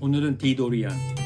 오늘은 디도리안.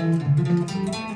Música